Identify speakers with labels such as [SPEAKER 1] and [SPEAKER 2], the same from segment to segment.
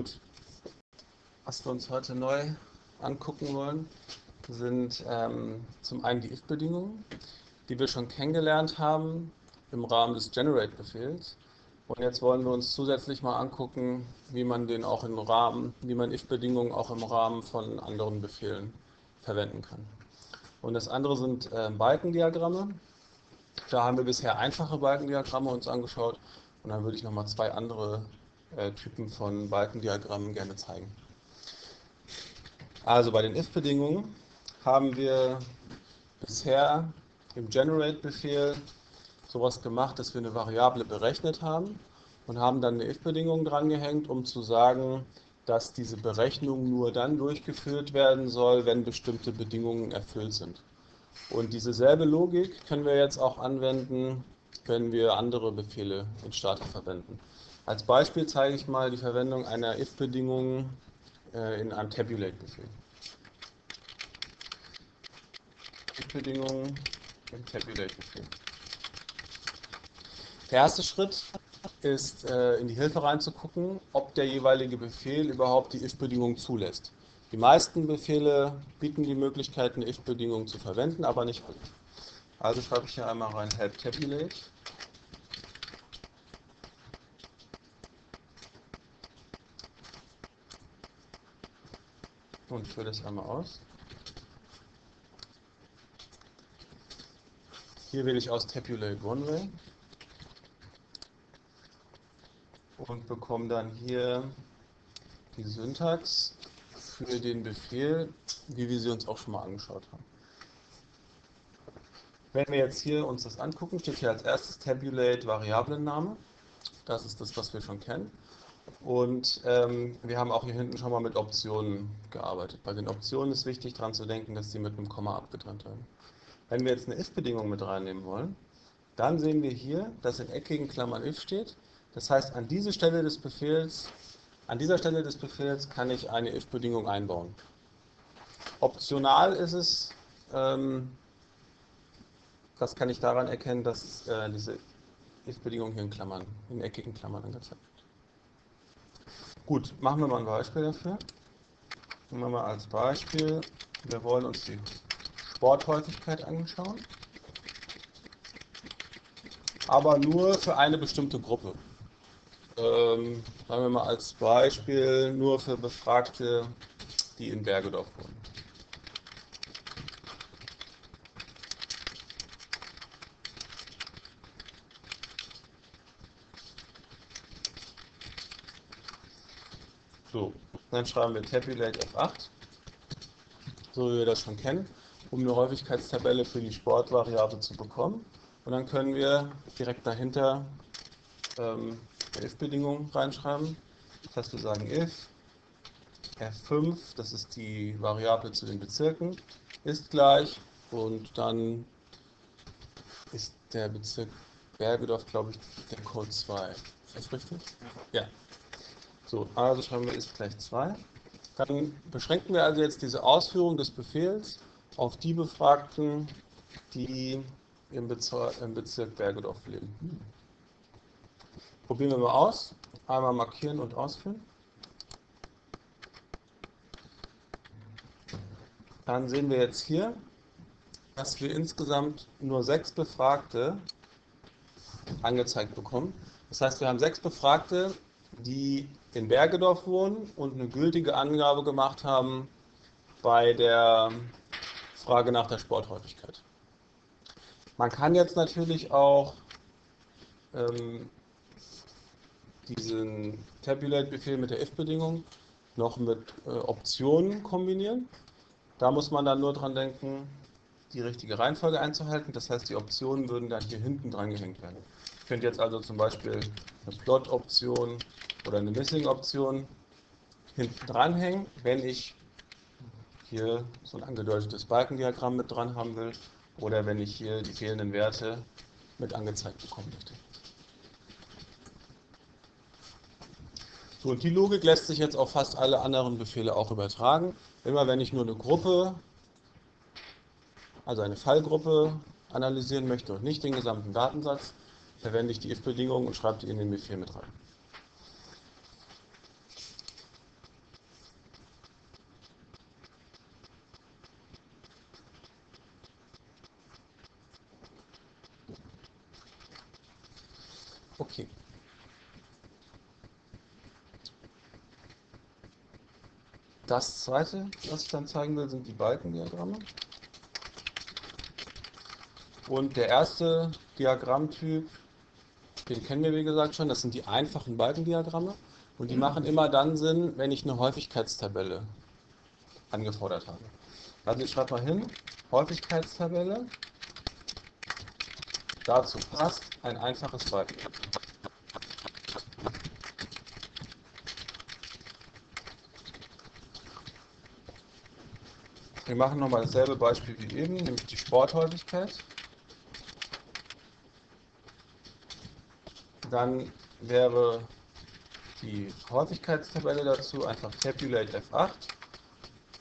[SPEAKER 1] Gut. Was wir uns heute neu angucken wollen, sind ähm, zum einen die if-Bedingungen, die wir schon kennengelernt haben im Rahmen des Generate-Befehls. Und jetzt wollen wir uns zusätzlich mal angucken, wie man den auch im Rahmen, wie man if-Bedingungen auch im Rahmen von anderen Befehlen verwenden kann. Und das andere sind äh, Balkendiagramme. Da haben wir bisher einfache Balkendiagramme uns angeschaut und dann würde ich nochmal zwei andere äh, Typen von Balkendiagrammen gerne zeigen. Also bei den if-Bedingungen haben wir bisher im Generate-Befehl sowas gemacht, dass wir eine Variable berechnet haben und haben dann eine if-Bedingung drangehängt, um zu sagen, dass diese Berechnung nur dann durchgeführt werden soll, wenn bestimmte Bedingungen erfüllt sind. Und diese selbe Logik können wir jetzt auch anwenden, wenn wir andere Befehle in Stata verwenden. Als Beispiel zeige ich mal die Verwendung einer if-Bedingung äh, in einem Tabulate-Befehl. If-Bedingung im Tabulate-Befehl. Der erste Schritt ist, äh, in die Hilfe reinzugucken, ob der jeweilige Befehl überhaupt die if-Bedingung zulässt. Die meisten Befehle bieten die Möglichkeit, eine if-Bedingung zu verwenden, aber nicht alle. Also schreibe ich hier einmal rein help tabulate. Und führe das einmal aus. Hier wähle ich aus Tabulate One Way und bekomme dann hier die Syntax für den Befehl, wie wir sie uns auch schon mal angeschaut haben. Wenn wir jetzt hier uns das angucken, steht hier als erstes Tabulate Variablenname. Das ist das, was wir schon kennen. Und ähm, wir haben auch hier hinten schon mal mit Optionen gearbeitet. Bei den Optionen ist wichtig daran zu denken, dass sie mit einem Komma abgetrennt werden. Wenn wir jetzt eine if-Bedingung mit reinnehmen wollen, dann sehen wir hier, dass in eckigen Klammern if steht. Das heißt, an diese Stelle des Befehls, an dieser Stelle des Befehls kann ich eine if-Bedingung einbauen. Optional ist es, ähm, das kann ich daran erkennen, dass äh, diese if-Bedingung hier in Klammern, in eckigen Klammern angezeigt wird. Gut, machen wir mal ein Beispiel dafür. Nehmen wir mal als Beispiel, wir wollen uns die Sporthäufigkeit anschauen, aber nur für eine bestimmte Gruppe. Ähm, sagen wir mal als Beispiel nur für Befragte, die in Bergedorf wohnen. So, dann schreiben wir Tabulate F8, so wie wir das schon kennen um eine Häufigkeitstabelle für die Sportvariable zu bekommen. Und dann können wir direkt dahinter ähm, if-Bedingungen reinschreiben. Das heißt, wir sagen if f5, das ist die Variable zu den Bezirken, ist gleich und dann ist der Bezirk Bergedorf, glaube ich, der Code 2. Ist das richtig? Ja. So, also schreiben wir ist gleich 2. Dann beschränken wir also jetzt diese Ausführung des Befehls auf die Befragten, die im Bezirk, im Bezirk Bergedorf leben. Probieren wir mal aus. Einmal markieren und ausführen. Dann sehen wir jetzt hier, dass wir insgesamt nur sechs Befragte angezeigt bekommen. Das heißt, wir haben sechs Befragte, die in Bergedorf wohnen und eine gültige Angabe gemacht haben bei der Frage nach der Sporthäufigkeit. Man kann jetzt natürlich auch ähm, diesen Tabulate-Befehl mit der if-Bedingung noch mit äh, Optionen kombinieren. Da muss man dann nur dran denken, die richtige Reihenfolge einzuhalten. Das heißt, die Optionen würden dann hier hinten dran gehängt werden. Könnte jetzt also zum Beispiel eine Plot-Option oder eine Missing-Option hinten dranhängen, wenn ich hier so ein angedeutetes Balkendiagramm mit dran haben will oder wenn ich hier die fehlenden Werte mit angezeigt bekommen möchte. So, und die Logik lässt sich jetzt auf fast alle anderen Befehle auch übertragen. Immer wenn ich nur eine Gruppe, also eine Fallgruppe analysieren möchte und nicht den gesamten Datensatz, verwende ich die if-Bedingung und schreibe die in den Befehl mit rein. Okay. Das zweite, was ich dann zeigen will, sind die Balkendiagramme. Und der erste Diagrammtyp den kennen wir wie gesagt schon, das sind die einfachen Balkendiagramme. Und die machen immer dann Sinn, wenn ich eine Häufigkeitstabelle angefordert habe. Also ich schreibe mal hin, Häufigkeitstabelle. Dazu passt ein einfaches Balkendiagramm. Wir machen nochmal dasselbe Beispiel wie eben, nämlich die Sporthäufigkeit. Dann wäre die Häufigkeitstabelle dazu einfach Tabulate F8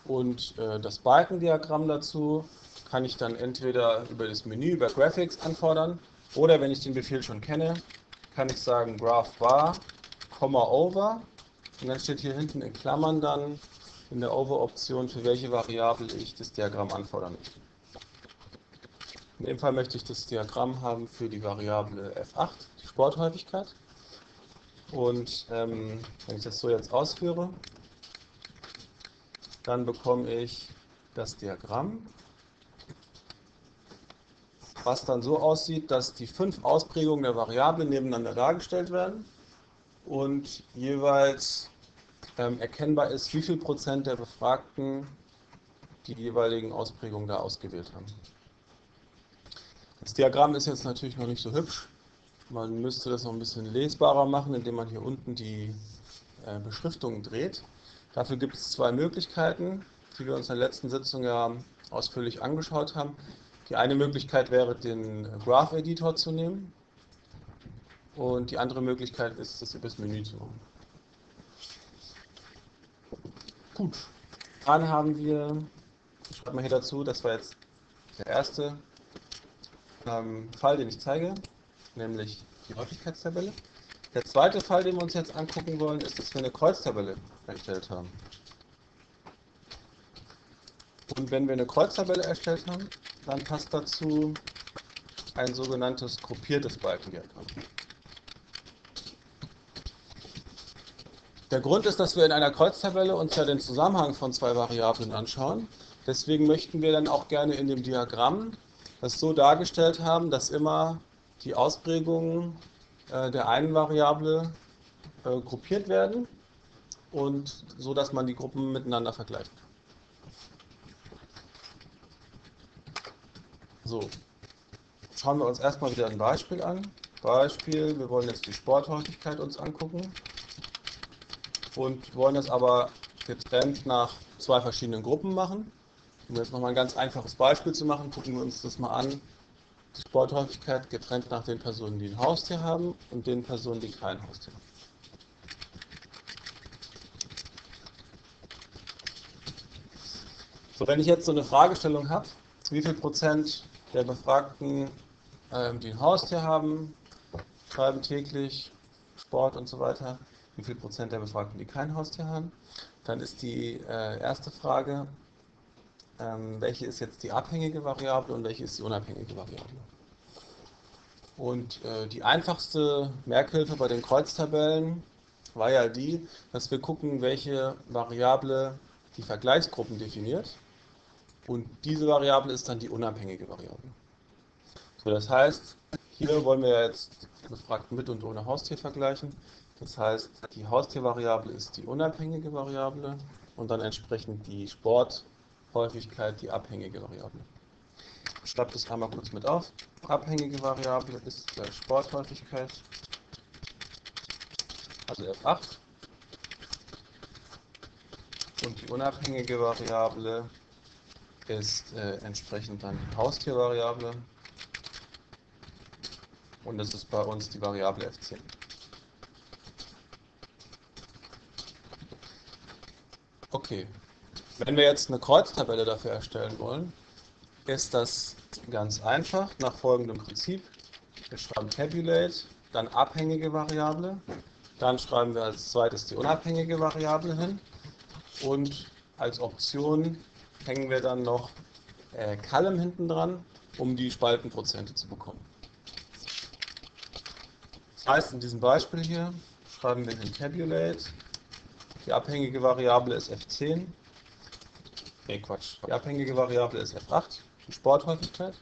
[SPEAKER 1] und äh, das Balkendiagramm dazu kann ich dann entweder über das Menü, über Graphics anfordern oder wenn ich den Befehl schon kenne, kann ich sagen Graph Bar, Over. Und dann steht hier hinten in Klammern dann in der Over-Option, für welche Variable ich das Diagramm anfordern möchte. In dem Fall möchte ich das Diagramm haben für die Variable F8, die Sporthäufigkeit. Und ähm, wenn ich das so jetzt ausführe, dann bekomme ich das Diagramm, was dann so aussieht, dass die fünf Ausprägungen der Variable nebeneinander dargestellt werden und jeweils ähm, erkennbar ist, wie viel Prozent der Befragten die jeweiligen Ausprägungen da ausgewählt haben. Das Diagramm ist jetzt natürlich noch nicht so hübsch. Man müsste das noch ein bisschen lesbarer machen, indem man hier unten die äh, Beschriftung dreht. Dafür gibt es zwei Möglichkeiten, die wir uns in der letzten Sitzung ja ausführlich angeschaut haben. Die eine Möglichkeit wäre, den Graph Editor zu nehmen. Und die andere Möglichkeit ist, das über das Menü zu machen. Gut, dann haben wir, ich schreibe mal hier dazu, das war jetzt der erste ähm, Fall, den ich zeige, nämlich die Häufigkeitstabelle. Der zweite Fall, den wir uns jetzt angucken wollen, ist, dass wir eine Kreuztabelle erstellt haben. Und wenn wir eine Kreuztabelle erstellt haben, dann passt dazu ein sogenanntes gruppiertes Balkendiagramm. Der Grund ist, dass wir in einer Kreuztabelle uns ja den Zusammenhang von zwei Variablen anschauen. Deswegen möchten wir dann auch gerne in dem Diagramm das so dargestellt haben, dass immer die Ausprägungen äh, der einen Variable äh, gruppiert werden und so, dass man die Gruppen miteinander vergleicht. So, schauen wir uns erstmal wieder ein Beispiel an. Beispiel, wir wollen jetzt die Sporthäufigkeit uns angucken und wollen das aber getrennt nach zwei verschiedenen Gruppen machen. Um jetzt nochmal ein ganz einfaches Beispiel zu machen, gucken wir uns das mal an. Die Sporthäufigkeit getrennt nach den Personen, die ein Haustier haben und den Personen, die kein Haustier haben. So, wenn ich jetzt so eine Fragestellung habe, wie viel Prozent der Befragten, ähm, die ein Haustier haben, schreiben täglich Sport und so weiter, wie viel Prozent der Befragten, die kein Haustier haben. Dann ist die äh, erste Frage, ähm, welche ist jetzt die abhängige Variable und welche ist die unabhängige Variable. Und äh, die einfachste Merkhilfe bei den Kreuztabellen war ja die, dass wir gucken, welche Variable die Vergleichsgruppen definiert. Und diese Variable ist dann die unabhängige Variable. So, das heißt, hier wollen wir jetzt Befragten mit und ohne Haustier vergleichen. Das heißt, die Haustiervariable ist die unabhängige Variable und dann entsprechend die Sporthäufigkeit die abhängige Variable. Ich schreibe das einmal kurz mit auf. Abhängige Variable ist gleich Sporthäufigkeit, also F8. Und die unabhängige Variable ist äh, entsprechend dann die Haustiervariable. Und das ist bei uns die Variable F10. Okay. Wenn wir jetzt eine Kreuztabelle dafür erstellen wollen, ist das ganz einfach nach folgendem Prinzip. Wir schreiben Tabulate, dann abhängige Variable, dann schreiben wir als zweites die unabhängige Variable hin und als Option hängen wir dann noch äh, Column hinten dran, um die Spaltenprozente zu bekommen. Das heißt, in diesem Beispiel hier schreiben wir den Tabulate die abhängige Variable ist f10 nee Quatsch, die abhängige Variable ist F8, die Sporthäufigkeit.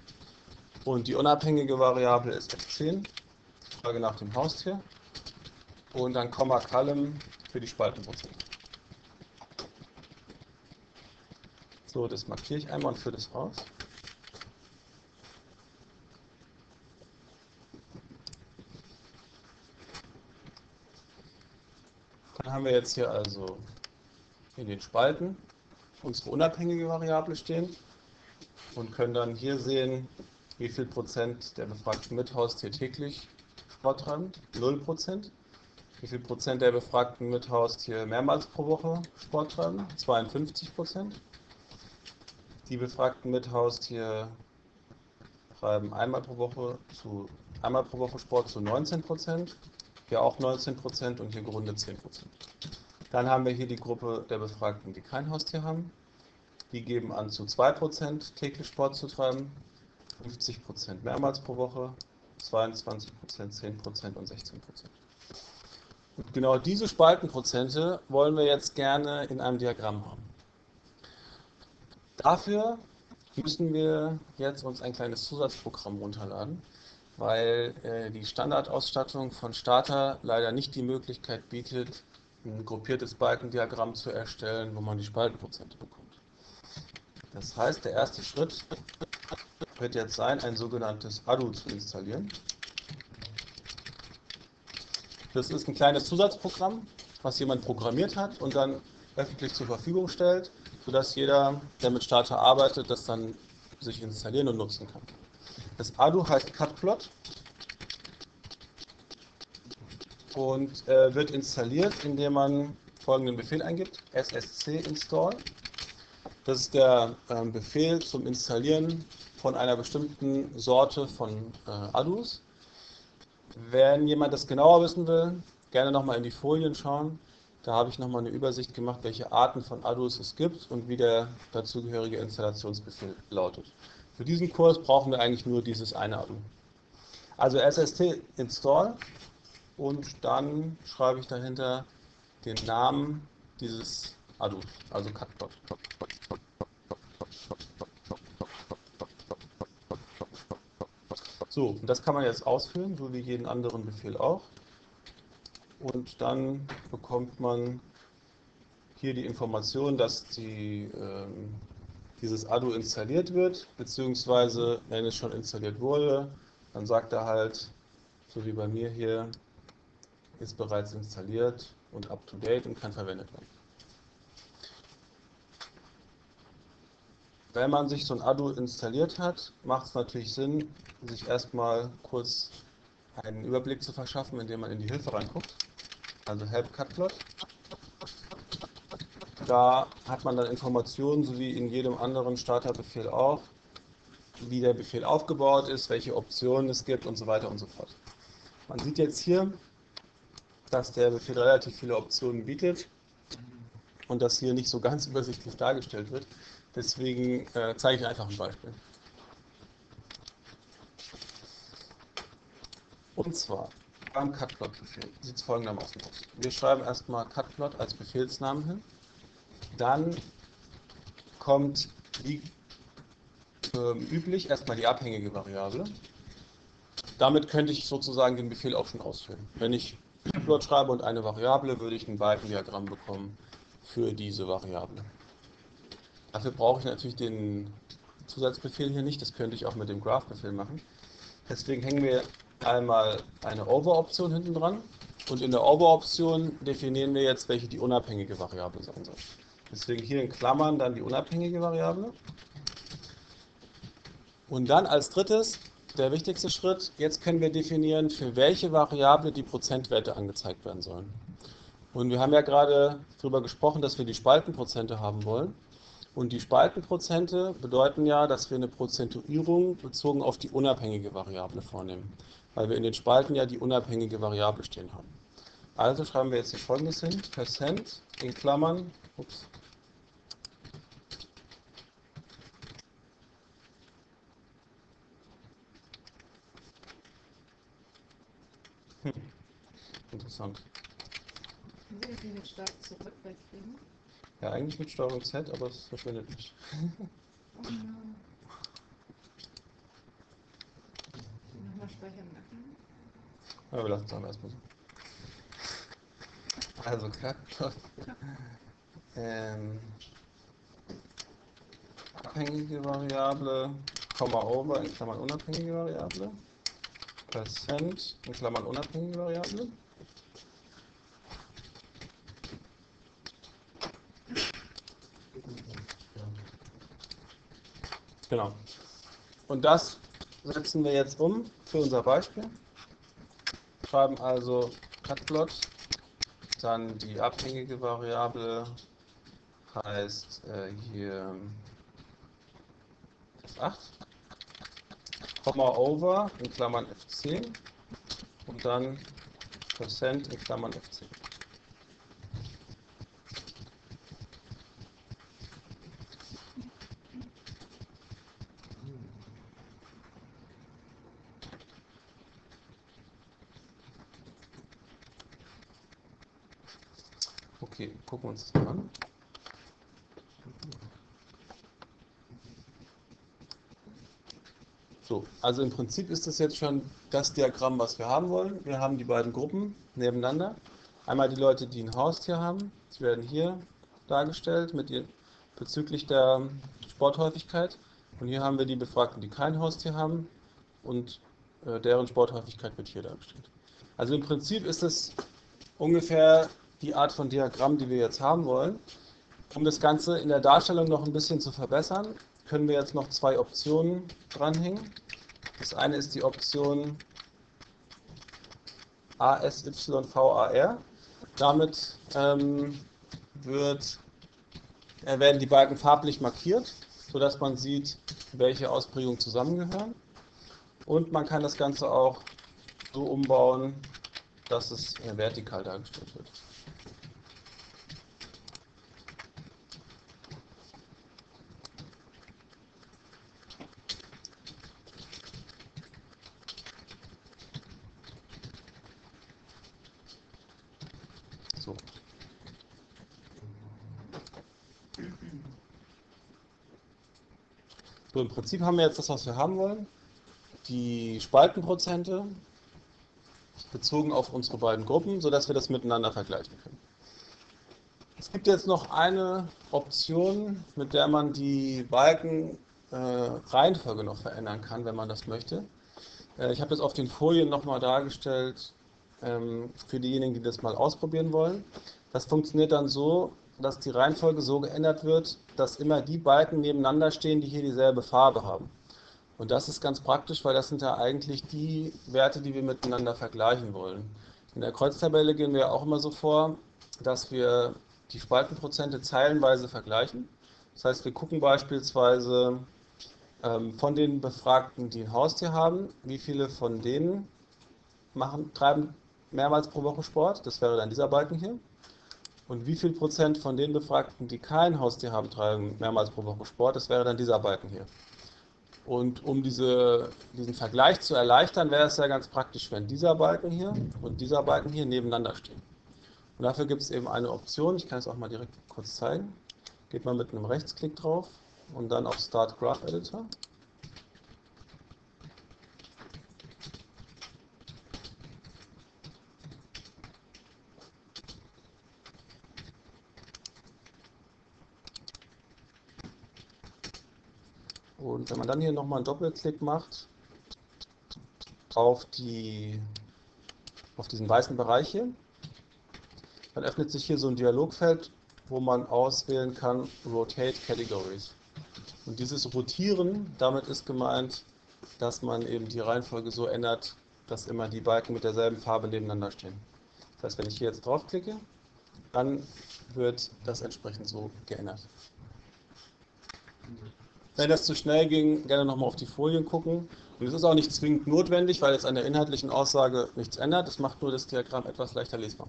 [SPEAKER 1] Und die unabhängige Variable ist F10, Frage nach dem Haustier. Und dann Komma Column für die Spaltenprozente. So, das markiere ich einmal und führe das aus. Dann haben wir jetzt hier also in den Spalten unsere unabhängige Variable stehen und können dann hier sehen, wie viel Prozent der befragten Mithaustier täglich Sport treiben. 0 Prozent. Wie viel Prozent der befragten Mithaustier mehrmals pro Woche Sport treiben? 52 Prozent. Die befragten Mithaustier treiben einmal pro Woche zu einmal pro Woche Sport zu 19 Prozent hier auch 19 Prozent und hier gerundet 10 Prozent. Dann haben wir hier die Gruppe der Befragten, die kein Haustier haben. Die geben an, zu 2 Prozent täglich Sport zu treiben, 50 Prozent mehrmals pro Woche, 22 Prozent, 10 Prozent und 16 Prozent. Und genau diese Spaltenprozente wollen wir jetzt gerne in einem Diagramm haben. Dafür müssen wir jetzt uns ein kleines Zusatzprogramm runterladen weil äh, die Standardausstattung von Starter leider nicht die Möglichkeit bietet, ein gruppiertes Balkendiagramm zu erstellen, wo man die Spaltenprozente bekommt. Das heißt, der erste Schritt wird jetzt sein, ein sogenanntes ADU zu installieren. Das ist ein kleines Zusatzprogramm, was jemand programmiert hat und dann öffentlich zur Verfügung stellt, sodass jeder, der mit Starter arbeitet, das dann sich installieren und nutzen kann. Das ADU heißt Cutplot und äh, wird installiert, indem man folgenden Befehl eingibt: ssc install. Das ist der äh, Befehl zum Installieren von einer bestimmten Sorte von äh, ADUs. Wenn jemand das genauer wissen will, gerne nochmal in die Folien schauen. Da habe ich nochmal eine Übersicht gemacht, welche Arten von ADUs es gibt und wie der dazugehörige Installationsbefehl lautet. Für diesen Kurs brauchen wir eigentlich nur dieses eine ADU. Also SST install und dann schreibe ich dahinter den Namen dieses ADU, also Cutplot. So, und das kann man jetzt ausführen, so wie jeden anderen Befehl auch. Und dann bekommt man hier die Information, dass die ähm, dieses ADU installiert wird, beziehungsweise wenn es schon installiert wurde, dann sagt er halt, so wie bei mir hier, ist bereits installiert und up to date und kann verwendet werden. Wenn man sich so ein ADU installiert hat, macht es natürlich Sinn, sich erstmal kurz einen Überblick zu verschaffen, indem man in die Hilfe reinguckt. Also Help Cutplot. Da hat man dann Informationen, so wie in jedem anderen Starterbefehl auch, wie der Befehl aufgebaut ist, welche Optionen es gibt und so weiter und so fort. Man sieht jetzt hier, dass der Befehl relativ viele Optionen bietet und das hier nicht so ganz übersichtlich dargestellt wird. Deswegen äh, zeige ich einfach ein Beispiel. Und zwar beim Cutplot-Befehl sieht es folgendermaßen aus. Wir schreiben erstmal Cutplot als Befehlsnamen hin. Dann kommt wie äh, üblich erstmal die abhängige Variable. Damit könnte ich sozusagen den Befehl auch schon ausführen. Wenn ich Plot schreibe und eine Variable, würde ich ein Balkendiagramm bekommen für diese Variable. Dafür brauche ich natürlich den Zusatzbefehl hier nicht, das könnte ich auch mit dem Graph-Befehl machen. Deswegen hängen wir einmal eine Over-Option hinten dran und in der Over-Option definieren wir jetzt, welche die unabhängige Variable sein soll. Deswegen hier in Klammern dann die unabhängige Variable. Und dann als drittes, der wichtigste Schritt, jetzt können wir definieren, für welche Variable die Prozentwerte angezeigt werden sollen. Und wir haben ja gerade darüber gesprochen, dass wir die Spaltenprozente haben wollen. Und die Spaltenprozente bedeuten ja, dass wir eine Prozentuierung bezogen auf die unabhängige Variable vornehmen, weil wir in den Spalten ja die unabhängige Variable stehen haben. Also schreiben wir jetzt hier folgendes hin, Percent in Klammern, ups, Interessant.
[SPEAKER 2] Können Sie das nicht stark zurück wegkriegen?
[SPEAKER 1] Ja, eigentlich mit Steuerung Z, aber es verschwindet nicht.
[SPEAKER 2] Nochmal speichern.
[SPEAKER 1] Ja, wir lassen es aber erstmal so. Also Knackplot. Ähm, abhängige Variable, Komma over in Klammern unabhängige Variable. Percent in Klammern unabhängige Variable. Genau. Und das setzen wir jetzt um für unser Beispiel. Schreiben also Cutplot, dann die abhängige Variable heißt äh, hier F8, Komma over in Klammern F10 und dann Prozent in Klammern F10. Okay, gucken wir uns das mal an. So, also im Prinzip ist das jetzt schon das Diagramm, was wir haben wollen. Wir haben die beiden Gruppen nebeneinander. Einmal die Leute, die ein Haustier haben. Die werden hier dargestellt mit ihr, bezüglich der Sporthäufigkeit. Und hier haben wir die Befragten, die kein Haustier haben. Und äh, deren Sporthäufigkeit wird hier dargestellt. Also im Prinzip ist es ungefähr die Art von Diagramm, die wir jetzt haben wollen. Um das Ganze in der Darstellung noch ein bisschen zu verbessern, können wir jetzt noch zwei Optionen dranhängen. Das eine ist die Option ASYVAR. Damit ähm, wird, äh, werden die Balken farblich markiert, sodass man sieht, welche Ausprägungen zusammengehören. Und man kann das Ganze auch so umbauen, dass es äh, vertikal dargestellt wird. So. So, im Prinzip haben wir jetzt das, was wir haben wollen. Die Spaltenprozente bezogen auf unsere beiden Gruppen, sodass wir das miteinander vergleichen können. Es gibt jetzt noch eine Option, mit der man die Balkenreihenfolge äh, noch verändern kann, wenn man das möchte. Äh, ich habe das auf den Folien nochmal dargestellt ähm, für diejenigen, die das mal ausprobieren wollen. Das funktioniert dann so, dass die Reihenfolge so geändert wird, dass immer die Balken nebeneinander stehen, die hier dieselbe Farbe haben. Und das ist ganz praktisch, weil das sind ja eigentlich die Werte, die wir miteinander vergleichen wollen. In der Kreuztabelle gehen wir auch immer so vor, dass wir die Spaltenprozente zeilenweise vergleichen. Das heißt, wir gucken beispielsweise ähm, von den Befragten, die ein Haustier haben, wie viele von denen machen, treiben mehrmals pro Woche Sport. Das wäre dann dieser Balken hier. Und wie viel Prozent von den Befragten, die kein Haustier haben, treiben mehrmals pro Woche Sport? Das wäre dann dieser Balken hier. Und um diese, diesen Vergleich zu erleichtern, wäre es ja ganz praktisch, wenn dieser Balken hier und dieser Balken hier nebeneinander stehen. Und dafür gibt es eben eine Option, ich kann es auch mal direkt kurz zeigen. Geht man mit einem Rechtsklick drauf und dann auf Start Graph Editor. Und wenn man dann hier nochmal einen Doppelklick macht auf, die, auf diesen weißen Bereich hier, dann öffnet sich hier so ein Dialogfeld, wo man auswählen kann Rotate Categories. Und dieses Rotieren, damit ist gemeint, dass man eben die Reihenfolge so ändert, dass immer die Balken mit derselben Farbe nebeneinander stehen. Das heißt, wenn ich hier jetzt draufklicke, dann wird das entsprechend so geändert. Wenn das zu schnell ging, gerne nochmal auf die Folien gucken. Und es ist auch nicht zwingend notwendig, weil es an der inhaltlichen Aussage nichts ändert. Es macht nur das Diagramm etwas leichter lesbar.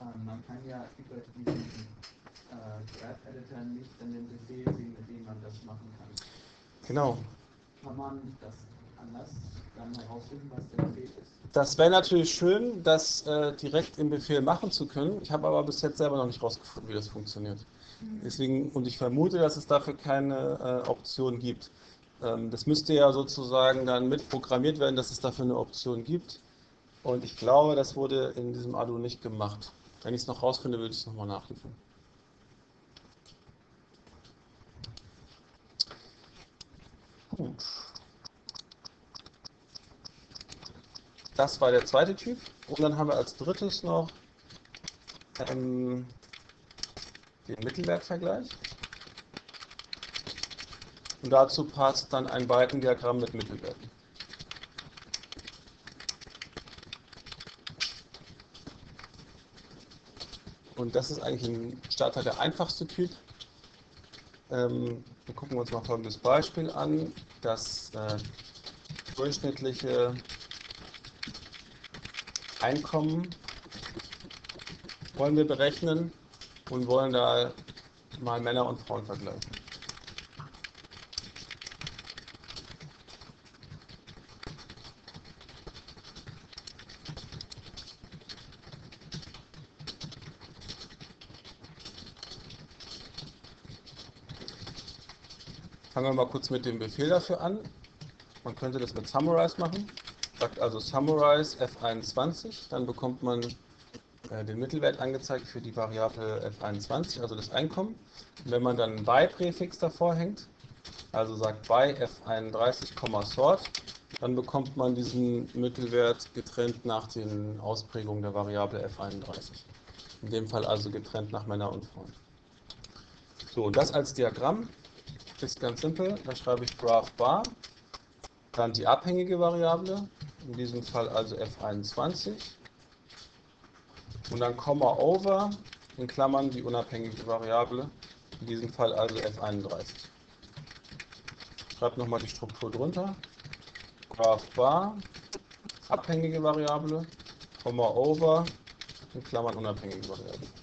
[SPEAKER 3] Ähm, man kann ja über diesen äh, Graph-Editor nicht an den Befehl sehen, mit dem man das machen kann.
[SPEAKER 1] Genau.
[SPEAKER 3] Kann man das anders dann herausfinden, was der Befehl ist?
[SPEAKER 1] Das wäre natürlich schön, das äh, direkt im Befehl machen zu können. Ich habe aber bis jetzt selber noch nicht rausgefunden, wie das funktioniert. Deswegen, und ich vermute, dass es dafür keine äh, Option gibt. Ähm, das müsste ja sozusagen dann mitprogrammiert werden, dass es dafür eine Option gibt. Und ich glaube, das wurde in diesem Arduino nicht gemacht. Wenn ich es noch rausfinde, würde ich es nochmal nachliefern. Gut. Das war der zweite Typ. Und dann haben wir als drittes noch ähm, den Mittelwertvergleich. Und dazu passt dann ein Balkendiagramm mit Mittelwerten. Und das ist eigentlich ein Starter der einfachste Typ. Ähm, wir gucken uns mal folgendes Beispiel an. Das äh, durchschnittliche Einkommen wollen wir berechnen und wollen da mal Männer und Frauen vergleichen. Fangen wir mal kurz mit dem Befehl dafür an. Man könnte das mit Summarize machen. Sagt also Summarize F21, dann bekommt man den Mittelwert angezeigt für die Variable F21, also das Einkommen. Und wenn man dann by-Präfix davor hängt, also sagt by F31, sort, dann bekommt man diesen Mittelwert getrennt nach den Ausprägungen der Variable F31. In dem Fall also getrennt nach Männer und Frauen. So, das als Diagramm ist ganz simpel. Da schreibe ich graph bar, dann die abhängige Variable, in diesem Fall also F21 und dann Komma over, in Klammern die unabhängige Variable, in diesem Fall also F31. Schreibt nochmal die Struktur drunter. Graph bar, abhängige Variable, Komma over, in Klammern unabhängige Variable.